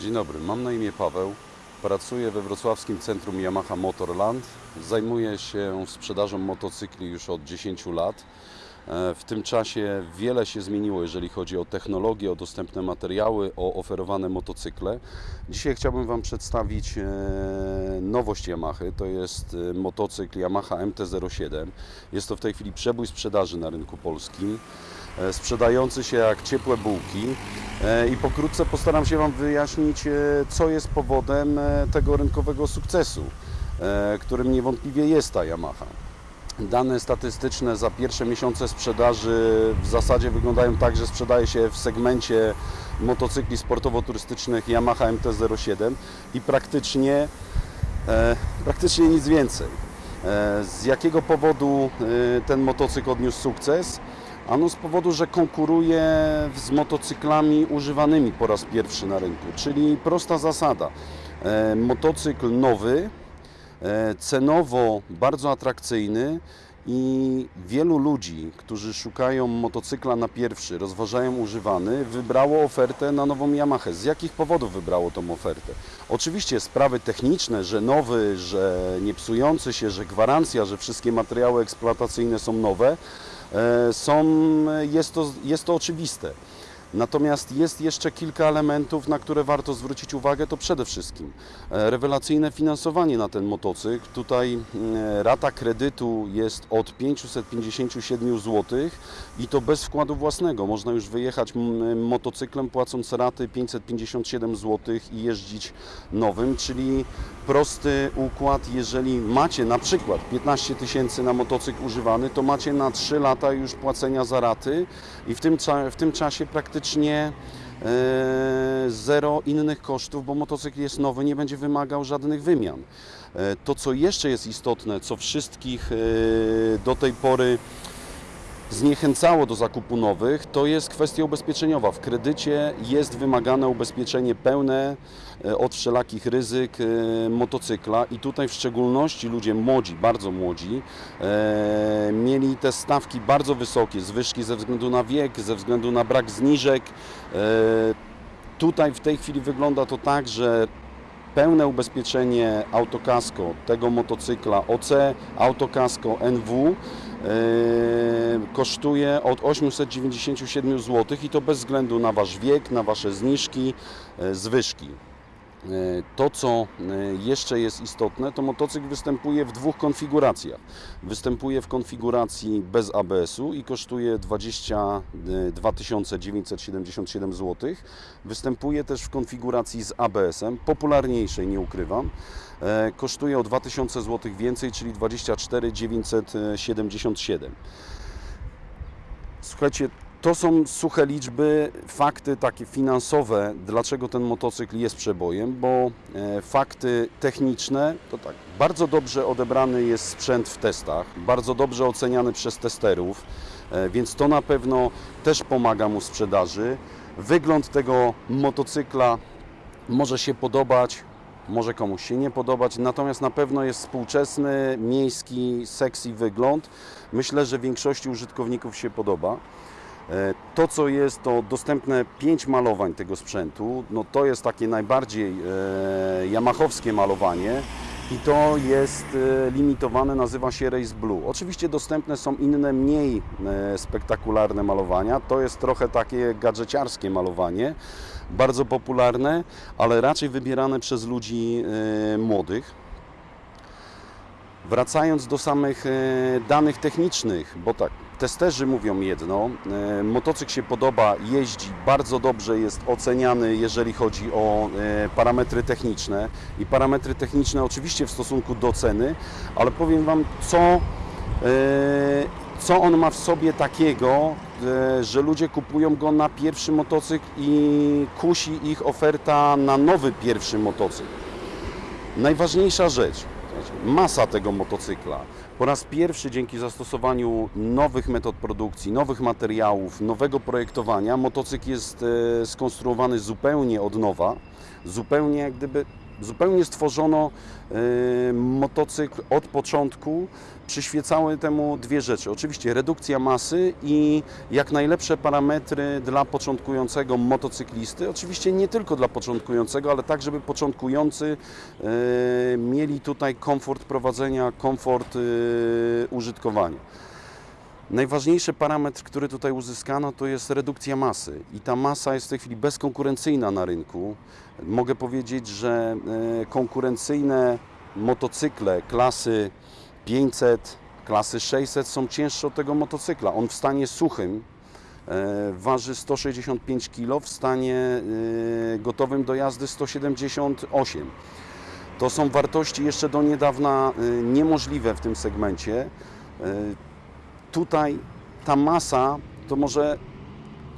Dzień dobry, mam na imię Paweł. Pracuję we wrocławskim centrum Yamaha Motorland. Zajmuję się sprzedażą motocykli już od 10 lat. E, W tym czasie wiele się zmieniło, jeżeli chodzi o technologię, o dostępne materiały, o oferowane motocykle. Dzisiaj chciałbym Wam przedstawić e, nowość Yamahy. To jest e, motocykl Yamaha MT-07. Jest to w tej chwili przebój sprzedaży na rynku polskim sprzedający się jak ciepłe bułki i pokrótce postaram się Wam wyjaśnić, co jest powodem tego rynkowego sukcesu, którym niewątpliwie jest ta Yamaha. Dane statystyczne za pierwsze miesiące sprzedaży w zasadzie wyglądają tak, że sprzedaje się w segmencie motocykli sportowo-turystycznych Yamaha MT-07 i praktycznie, e, praktycznie nic więcej. E, Z jakiego powodu e, ten motocykl odniósł sukces? Ano z powodu, że konkuruje z motocyklami używanymi po raz pierwszy na rynku, czyli prosta zasada. E, Motocykl nowy, cenowo bardzo atrakcyjny i wielu ludzi, którzy szukają motocykla na pierwszy, rozważają używany, wybrało ofertę na nową Yamaha. Z jakich powodów wybrało tą ofertę? Oczywiście sprawy techniczne, że nowy, że nie psujący się, że gwarancja, że wszystkie materiały eksploatacyjne są nowe, e, są, jest to, jest to oczywiste. Natomiast jest jeszcze kilka elementów, na które warto zwrócić uwagę. To przede wszystkim e, rewelacyjne finansowanie na ten motocykl. Tutaj e, rata kredytu jest od 557 zł i to bez wkładu własnego. Można już wyjechać motocyklem płacąc raty 557 zł i jeździć nowym, czyli prosty układ. Jeżeli macie na przykład 15 tysięcy na motocykl używany, to macie na 3 lata już płacenia za raty i w tym, w tym czasie praktycznie e, zero innych kosztów, bo motocykl jest nowy, nie będzie wymagał żadnych wymian. E, To, co jeszcze jest istotne, co wszystkich e, do tej pory zniechęcało do zakupu nowych, to jest kwestia ubezpieczeniowa. W kredycie jest wymagane ubezpieczenie pełne e, od wszelakich ryzyk e, motocykla i tutaj w szczególności ludzie młodzi, bardzo młodzi, e, mieli te stawki bardzo wysokie, zwyżki ze względu na wiek, ze względu na brak zniżek. Tutaj w tej chwili wygląda to tak, że pełne ubezpieczenie autokasko tego motocykla OC, autokasko NW kosztuje od 897 zł i to bez względu na Wasz wiek, na Wasze zniżki, e, zwyżki. E, To, co e, jeszcze jest istotne, to motocykl występuje w dwóch konfiguracjach. Występuje w konfiguracji bez ABS-u i kosztuje 22 977 zł. Występuje też w konfiguracji z ABS-em, popularniejszej, nie ukrywam. E, Kosztuje o 2000 zł więcej, czyli 24 977. Słuchajcie, to są suche liczby, fakty takie finansowe, dlaczego ten motocykl jest przebojem, bo e, fakty techniczne to tak, bardzo dobrze odebrany jest sprzęt w testach, bardzo dobrze oceniany przez testerów, e, więc to na pewno też pomaga mu w sprzedaży. Wygląd tego motocykla może się podobać, może komuś się nie podobać, natomiast na pewno jest współczesny, miejski, sexy wygląd. Myślę, że większości użytkowników się podoba. E, To, co jest, to dostępne 5 malowań tego sprzętu. No to jest takie najbardziej e, yamachowskie malowanie i to jest e, limitowane, nazywa się Race Blue. Oczywiście dostępne są inne, mniej e, spektakularne malowania. To jest trochę takie gadżeciarskie malowanie, bardzo popularne, ale raczej wybierane przez ludzi e, młodych. Wracając do samych e, danych technicznych, bo tak, testerzy mówią jedno, e, motocykl się podoba, jeździ, bardzo dobrze jest oceniany, jeżeli chodzi o e, parametry techniczne i parametry techniczne oczywiście w stosunku do ceny, ale powiem Wam, co, co on ma w sobie takiego, że ludzie kupują go na pierwszy motocykl i kusi ich oferta na nowy pierwszy motocykl. Najważniejsza rzecz, masa tego motocykla. Po raz pierwszy dzięki zastosowaniu nowych metod produkcji, nowych materiałów, nowego projektowania, motocykl jest e, skonstruowany zupełnie od nowa, zupełnie jak gdyby zupełnie stworzono e, motocykl od początku. Przyświecały temu dwie rzeczy. Oczywiście redukcja masy i jak najlepsze parametry dla początkującego motocyklisty. Oczywiście nie tylko dla początkującego, ale tak, żeby początkujący e, mieli tutaj komfort prowadzenia, komfort e, użytkowania. Najważniejszy parametr, który tutaj uzyskano, to jest redukcja masy. I ta masa jest w tej chwili bezkonkurencyjna na rynku. Mogę powiedzieć, że e, konkurencyjne motocykle klasy 500, klasy 600 są cięższe od tego motocykla. On w stanie suchym e, waży 165 kg, w stanie e, gotowym do jazdy 178 to są wartości jeszcze do niedawna niemożliwe w tym segmencie. Tutaj ta masa, to może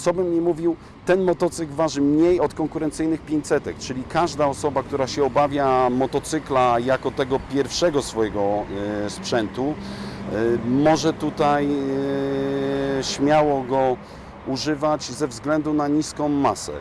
co bym nie mówił, ten motocykl waży mniej od konkurencyjnych 500, czyli każda osoba, która się obawia motocykla jako tego pierwszego swojego y, sprzętu, y, może tutaj y, śmiało go używać ze względu na niską masę.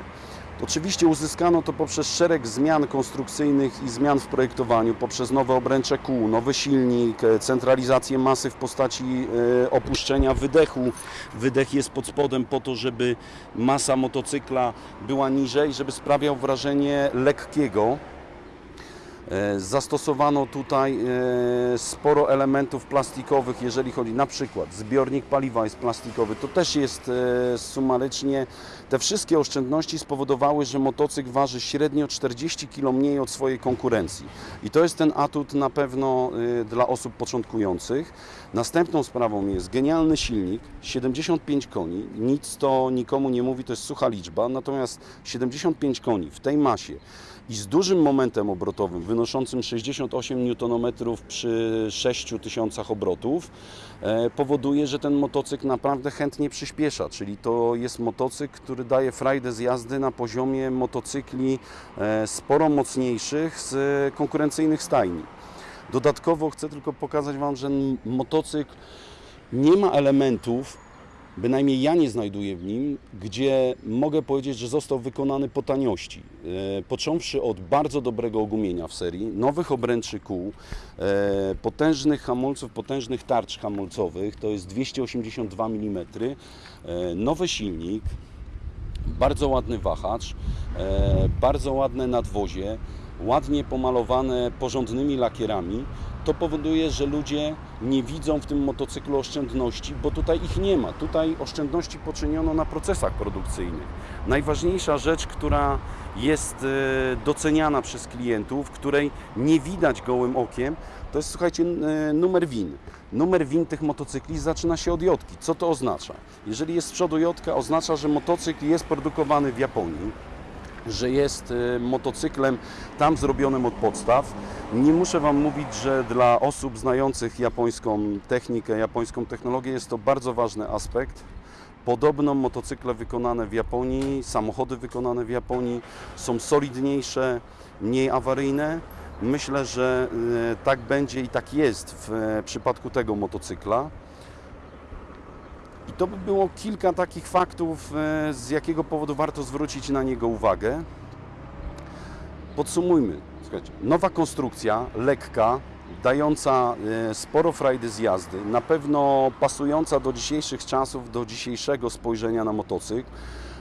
Oczywiście uzyskano to poprzez szereg zmian konstrukcyjnych i zmian w projektowaniu, poprzez nowe obręcze kół, nowy silnik, e, centralizację masy w postaci e, opuszczenia wydechu. Wydech jest pod spodem po to, żeby masa motocykla była niżej, żeby sprawiał wrażenie lekkiego. E, Zastosowano tutaj e, sporo elementów plastikowych, jeżeli chodzi na przykład zbiornik paliwa jest plastikowy, to też jest e, sumarycznie. Te wszystkie oszczędności spowodowały, że motocykl waży średnio 40 kg mniej od swojej konkurencji. I to jest ten atut na pewno dla osób początkujących. Następną sprawą jest genialny silnik, 75 koni. Nic to nikomu nie mówi, to jest sucha liczba, natomiast 75 koni w tej masie i z dużym momentem obrotowym wynoszącym 68 Nm przy 6000 obrotów e, powoduje, że ten motocykl naprawdę chętnie przyspiesza, czyli to jest motocykl, który daje frajdę z jazdy na poziomie motocykli e, sporo mocniejszych z konkurencyjnych stajni. Dodatkowo chcę tylko pokazać Wam, że motocykl nie ma elementów, bynajmniej ja nie znajduję w nim, gdzie mogę powiedzieć, że został wykonany po taniości. E, Począwszy od bardzo dobrego ogumienia w serii, nowych obręczy kół, e, potężnych hamulców, potężnych tarcz hamulcowych, to jest 282 mm, e, nowy silnik, bardzo ładny wahacz, bardzo ładne nadwozie, ładnie pomalowane porządnymi lakierami. To powoduje, że ludzie nie widzą w tym motocyklu oszczędności, bo tutaj ich nie ma. Tutaj oszczędności poczyniono na procesach produkcyjnych. Najważniejsza rzecz, która jest e, doceniana przez klientów, której nie widać gołym okiem, to jest, słuchajcie, e, numer WIN. Numer WIN tych motocykli zaczyna się od jodki. Co to oznacza? Jeżeli jest z przodu jodka, oznacza, że motocykl jest produkowany w Japonii że jest e, motocyklem tam zrobionym od podstaw. Nie muszę Wam mówić, że dla osób znających japońską technikę, japońską technologię jest to bardzo ważny aspekt. Podobno motocykle wykonane w Japonii, samochody wykonane w Japonii są solidniejsze, mniej awaryjne. Myślę, że e, tak będzie i tak jest w e, przypadku tego motocykla. To by było kilka takich faktów, e, z jakiego powodu warto zwrócić na niego uwagę. Podsumujmy. Słuchajcie, nowa konstrukcja, lekka, dająca e, sporo frajdy z jazdy, na pewno pasująca do dzisiejszych czasów, do dzisiejszego spojrzenia na motocykl.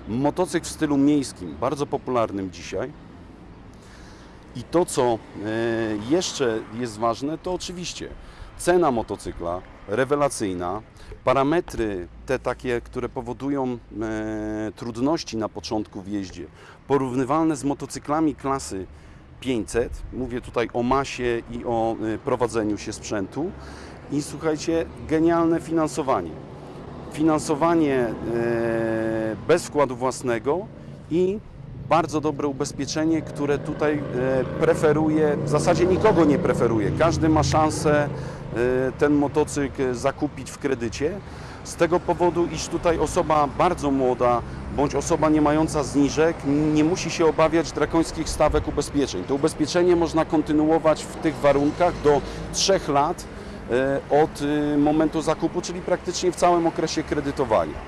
Motocykl w stylu miejskim, bardzo popularnym dzisiaj. I to, co e, jeszcze jest ważne, to oczywiście cena motocykla rewelacyjna, parametry te takie, które powodują e, trudności na początku w jeździe, porównywalne z motocyklami klasy 500. Mówię tutaj o masie i o e, prowadzeniu się sprzętu. I słuchajcie, genialne finansowanie. Finansowanie e, bez wkładu własnego i bardzo dobre ubezpieczenie, które tutaj e, preferuje, w zasadzie nikogo nie preferuje. Każdy ma szansę ten motocykl zakupić w kredycie. Z tego powodu, iż tutaj osoba bardzo młoda bądź osoba nie mająca zniżek nie musi się obawiać drakońskich stawek ubezpieczeń. To ubezpieczenie można kontynuować w tych warunkach do 3 lat e, od e, momentu zakupu, czyli praktycznie w całym okresie kredytowania.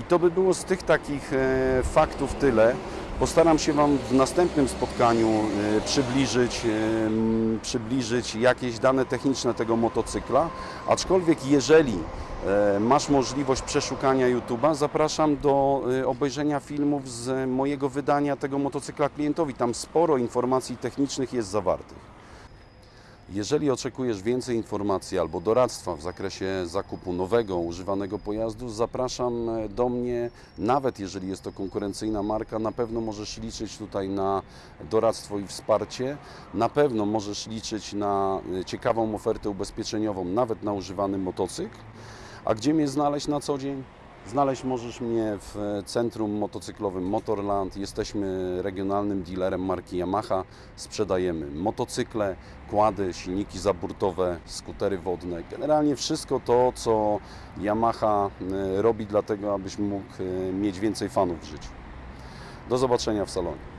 I to by było z tych takich e, faktów tyle. Postaram się Wam w następnym spotkaniu e, przybliżyć, e, przybliżyć jakieś dane techniczne tego motocykla, aczkolwiek jeżeli e, masz możliwość przeszukania YouTube'a, zapraszam do obejrzenia filmów z mojego wydania tego motocykla klientowi. Tam sporo informacji technicznych jest zawartych. Jeżeli oczekujesz więcej informacji albo doradztwa w zakresie zakupu nowego, używanego pojazdu, zapraszam e, do mnie. Nawet jeżeli jest to konkurencyjna marka, na pewno możesz liczyć tutaj na doradztwo i wsparcie. Na pewno możesz liczyć na e, ciekawą ofertę ubezpieczeniową, nawet na używany motocykl. A gdzie mnie znaleźć na co dzień? Znaleźć możesz mnie w centrum motocyklowym Motorland. Jesteśmy regionalnym dealerem marki Yamaha. Sprzedajemy motocykle, kłady, silniki zaburtowe, skutery wodne. Generalnie wszystko to, co Yamaha e, robi dlatego, abyś mógł e, mieć więcej fanów w życiu. Do zobaczenia w salonie.